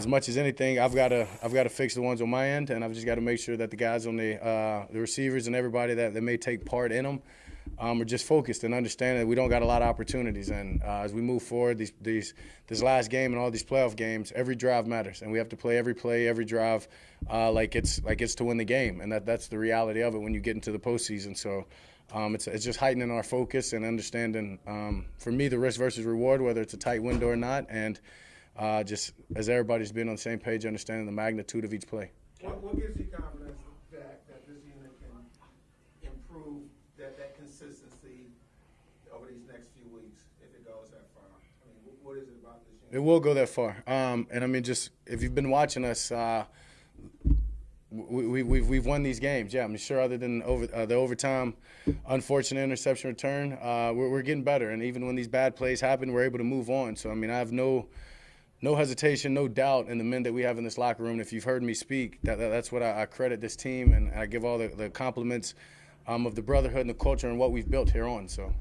as much as anything, I've got to I've got to fix the ones on my end, and I've just got to make sure that the guys on the uh, the receivers and everybody that, that may take part in them um, are just focused and understand that we don't got a lot of opportunities. And uh, as we move forward, these these this last game and all these playoff games, every drive matters, and we have to play every play, every drive, uh, like it's like it's to win the game, and that that's the reality of it when you get into the postseason. So. Um, it's, it's just heightening our focus and understanding, um, for me, the risk versus reward, whether it's a tight window or not, and uh, just as everybody's been on the same page, understanding the magnitude of each play. What, what gives you confidence that, that this unit can improve that, that consistency over these next few weeks if it goes that far? I mean, what is it about this unit? It will go that far. Um, and I mean, just if you've been watching us, uh, we, we, we've, we've won these games. Yeah, I'm sure other than over, uh, the overtime, unfortunate interception return, uh, we're, we're getting better. And even when these bad plays happen, we're able to move on. So, I mean, I have no no hesitation, no doubt in the men that we have in this locker room. If you've heard me speak, that, that- that's what I, I credit this team, and I give all the, the compliments um, of the brotherhood and the culture and what we've built here on. So